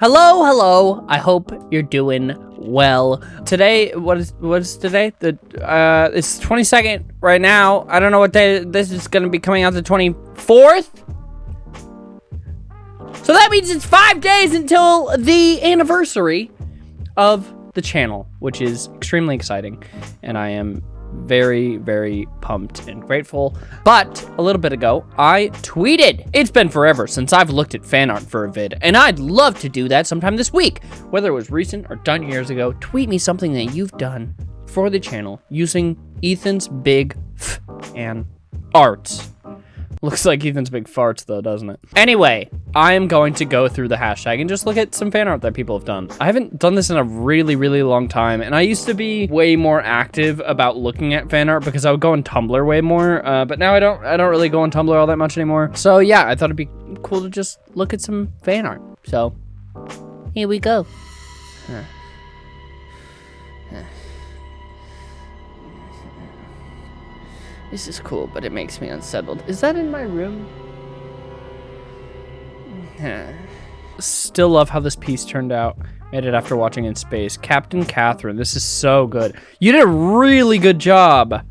Hello, hello. I hope you're doing well. Today, what is what is today? The uh it's 22nd right now. I don't know what day this is going to be coming out the 24th. So that means it's 5 days until the anniversary of the channel, which is extremely exciting and I am very, very pumped and grateful. But a little bit ago, I tweeted. It's been forever since I've looked at fan art for a vid, and I'd love to do that sometime this week. Whether it was recent or done years ago, tweet me something that you've done for the channel using Ethan's big f and arts. Looks like Ethan's big farts though, doesn't it? Anyway, I am going to go through the hashtag and just look at some fan art that people have done. I haven't done this in a really, really long time, and I used to be way more active about looking at fan art because I would go on Tumblr way more, uh, but now I don't, I don't really go on Tumblr all that much anymore. So yeah, I thought it'd be cool to just look at some fan art. So here we go. Huh. This is cool, but it makes me unsettled. Is that in my room? Still love how this piece turned out. Made it after watching in space. Captain Catherine, this is so good. You did a really good job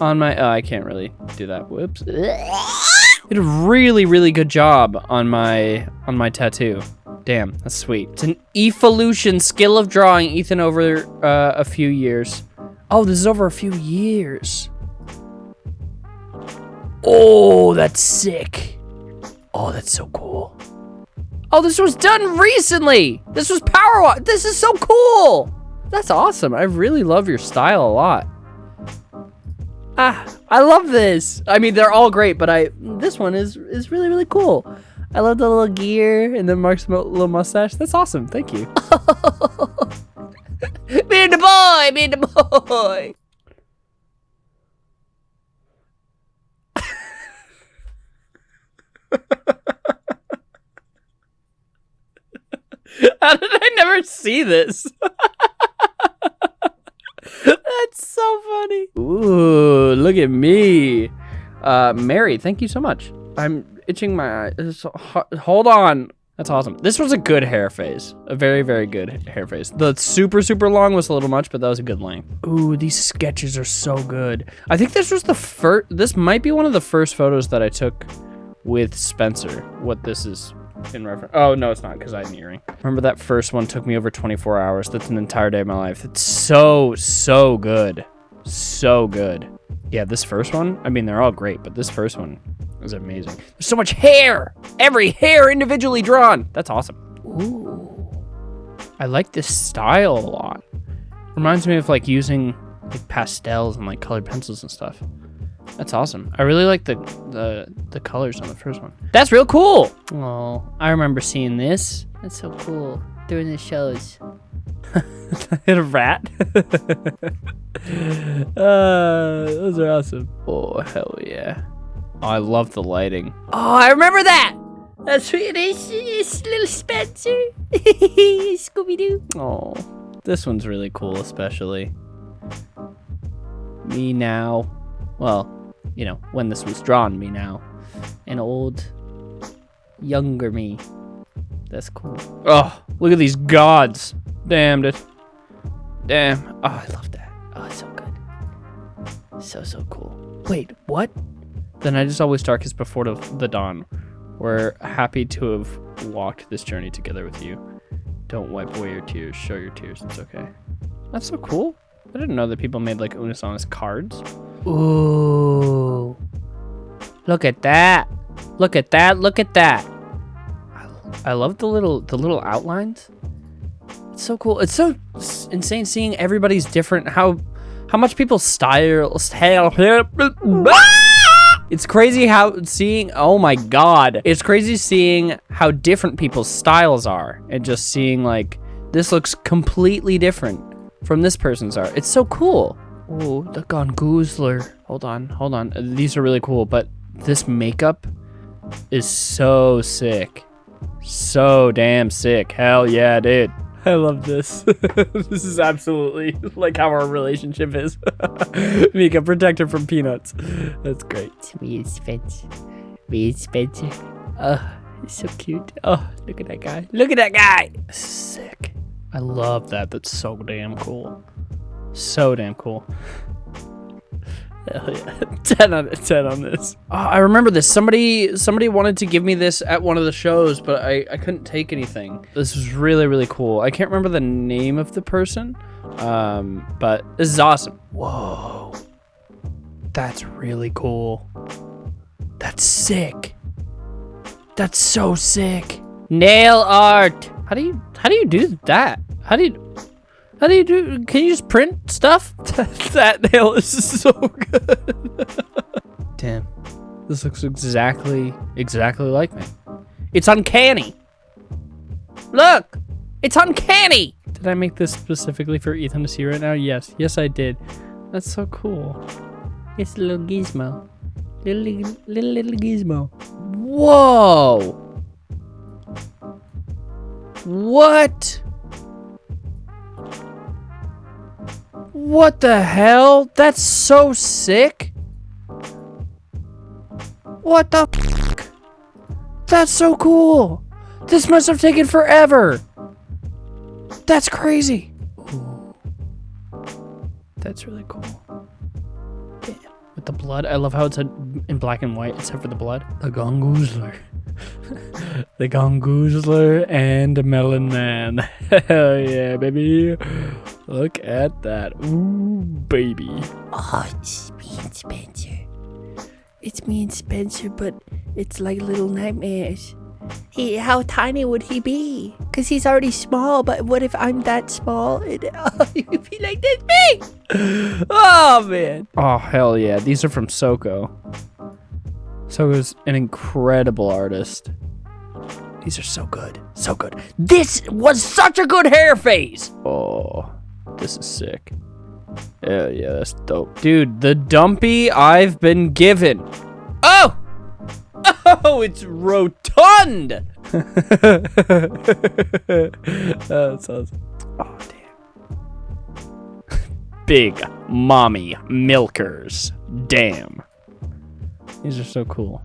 on my... Oh, I can't really do that. Whoops. You did a really, really good job on my on my tattoo. Damn, that's sweet. It's an evolution skill of drawing, Ethan, over uh, a few years. Oh, this is over a few years. Oh, that's sick. Oh, that's so cool. Oh, this was done recently. This was Power This is so cool. That's awesome. I really love your style a lot. Ah, I love this. I mean, they're all great, but I this one is is really really cool. I love the little gear and then Mark's little mustache. That's awesome. Thank you. me and the boy, me and the boy. How did I never see this? That's so funny. Ooh, look at me. Uh, Mary, thank you so much. I'm itching my eyes. Hold on. That's awesome. This was a good hair phase. A very, very good hair phase. The super, super long was a little much, but that was a good length. Ooh, these sketches are so good. I think this was the first, this might be one of the first photos that I took with Spencer. What this is in reference. Oh, no, it's not because I had an earring. Remember that first one took me over 24 hours. That's an entire day of my life. It's so, so good. So good. Yeah, this first one, I mean, they're all great, but this first one is amazing. There's so much hair. Every hair individually drawn. That's awesome. Ooh. I like this style a lot. Reminds me of like using like pastels and like colored pencils and stuff. That's awesome. I really like the, the the colors on the first one. That's real cool. Oh, I remember seeing this. That's so cool. During the shows. hit a rat. uh, those are awesome. Oh, hell yeah. Oh, I love the lighting. Oh, I remember that. That's sweet. It's, it's little Spencer. Scooby-Doo. Oh, this one's really cool, especially. Me now. Well, you know, when this was drawn me now. An old, younger me. That's cool. Oh, look at these gods. Damned it. Damn. Oh, I love that. Oh, it's so good. So, so cool. Wait, what? The night is always darkest before the, the dawn. We're happy to have walked this journey together with you. Don't wipe away your tears. Show your tears. It's okay. That's so cool. I didn't know that people made like Unus Annus cards. Ooh. Look at that. Look at that. Look at that. I, love the little the little outlines. It's so cool. It's so insane seeing everybody's different how how much people style style It's crazy how seeing oh my god. It's crazy seeing how different people's styles are and just seeing like this looks completely different from this person's art. It's so cool. Oh, the Gongoozler. Hold on, hold on. These are really cool, but this makeup is so sick. So damn sick. Hell yeah, dude. I love this. this is absolutely like how our relationship is. Mika, protector from peanuts. That's great. Me and Spencer. Me and Spencer. Uh, He's so cute. Oh, look at that guy. Look at that guy. Sick. I love that. That's so damn cool. So damn cool. Hell yeah. 10 out of 10 on this. Oh, I remember this. Somebody somebody wanted to give me this at one of the shows, but I, I couldn't take anything. This was really, really cool. I can't remember the name of the person, um, but this is awesome. Whoa. That's really cool. That's sick. That's so sick. Nail art. How do you how do you do that? How do you how do you do can you just print stuff? that nail is so good. Damn. This looks exactly exactly like me. It's uncanny. Look! It's uncanny! Did I make this specifically for Ethan to see right now? Yes. Yes, I did. That's so cool. It's a little gizmo. Little, little, little, little gizmo. Whoa! What? What the hell? That's so sick. What the f That's so cool. This must have taken forever. That's crazy. That's really cool. With the blood, I love how it's in black and white, except for the blood. The Gongoozler. the Gongoozler and Melon Man. Hell yeah, baby. Look at that. Ooh, baby. Oh, it's me and Spencer. It's me and Spencer, but it's like little nightmares. He, how tiny would he be? Cause he's already small. But what if I'm that small? And oh, you'd be like this big. Oh man. Oh hell yeah! These are from Soko. Soko's an incredible artist. These are so good, so good. This was such a good hair phase! Oh, this is sick. Yeah, yeah, that's dope. Dude, the dumpy I've been given. Oh! Oh, it's rotund! Oh, that's awesome. Oh, damn. Big mommy milkers. Damn. These are so cool.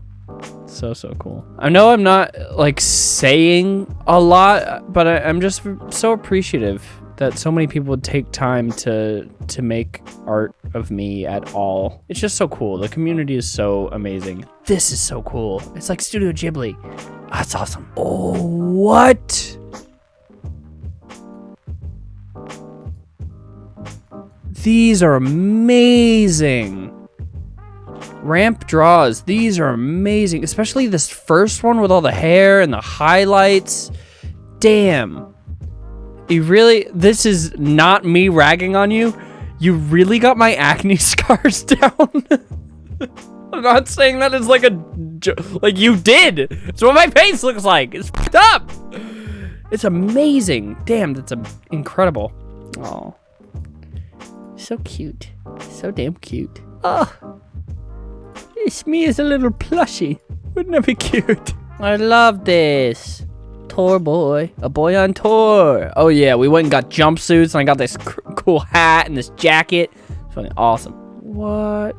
So, so cool. I know I'm not, like, saying a lot, but I, I'm just so appreciative that so many people would take time to to make art of me at all. It's just so cool. The community is so amazing. This is so cool. It's like Studio Ghibli. That's awesome. Oh, what? These are amazing. Ramp draws. These are amazing. Especially this first one with all the hair and the highlights. Damn. You really, this is not me ragging on you. You really got my acne scars down. I'm not saying that as like a, like you did. It's what my face looks like. It's up. It's amazing. Damn, that's a, incredible. Oh, so cute. So damn cute. Oh, it's me as a little plushie. Wouldn't that be cute? I love this tour boy. A boy on tour. Oh, yeah. We went and got jumpsuits, and I got this cool hat and this jacket. It's fucking awesome. What?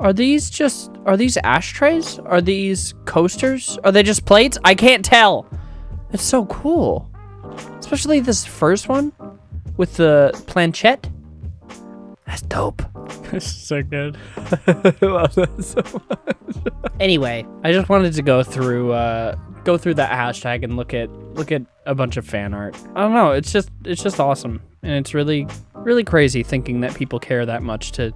Are these just... Are these ashtrays? Are these coasters? Are they just plates? I can't tell. It's so cool. Especially this first one with the planchette. That's dope. That's so good. I love that so much. anyway, I just wanted to go through uh go through that hashtag and look at look at a bunch of fan art. I don't know, it's just it's just awesome. And it's really really crazy thinking that people care that much to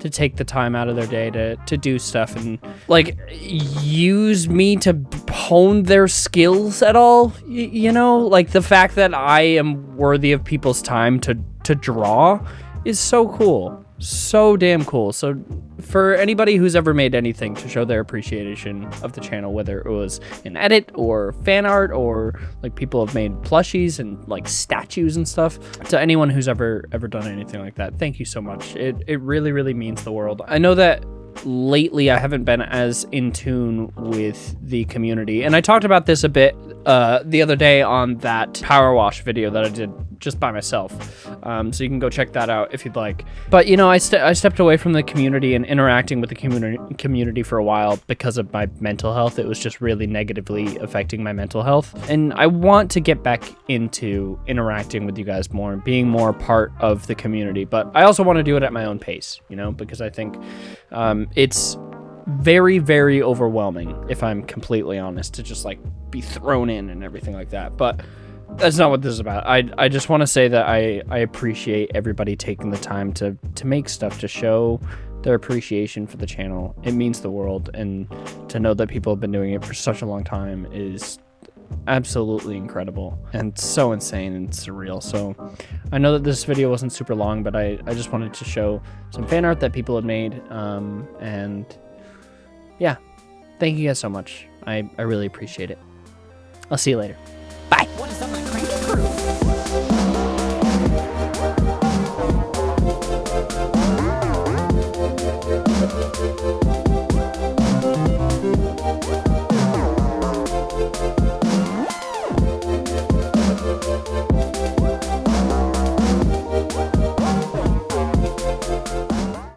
to take the time out of their day to to do stuff and like use me to hone their skills at all y- you know like the fact that i am worthy of people's time to to draw is so cool so damn cool. So for anybody who's ever made anything to show their appreciation of the channel, whether it was an edit or fan art or like people have made plushies and like statues and stuff, to anyone who's ever ever done anything like that, thank you so much. It it really really means the world. I know that lately I haven't been as in tune with the community. And I talked about this a bit uh, the other day on that power wash video that I did just by myself. Um, so you can go check that out if you'd like. But you know, I, ste- I stepped away from the community and interacting with the community community for a while because of my mental health. It was just really negatively affecting my mental health, and I want to get back into interacting with you guys more and being more part of the community. But I also want to do it at my own pace, you know, because I think um, it's very very overwhelming if i'm completely honest to just like be thrown in and everything like that but that's not what this is about i i just want to say that i i appreciate everybody taking the time to to make stuff to show their appreciation for the channel it means the world and to know that people have been doing it for such a long time is absolutely incredible and so insane and surreal. So I know that this video wasn't super long, but I, I just wanted to show some fan art that people had made. Um, and yeah, thank you guys so much. I, I really appreciate it. I'll see you later. Bye.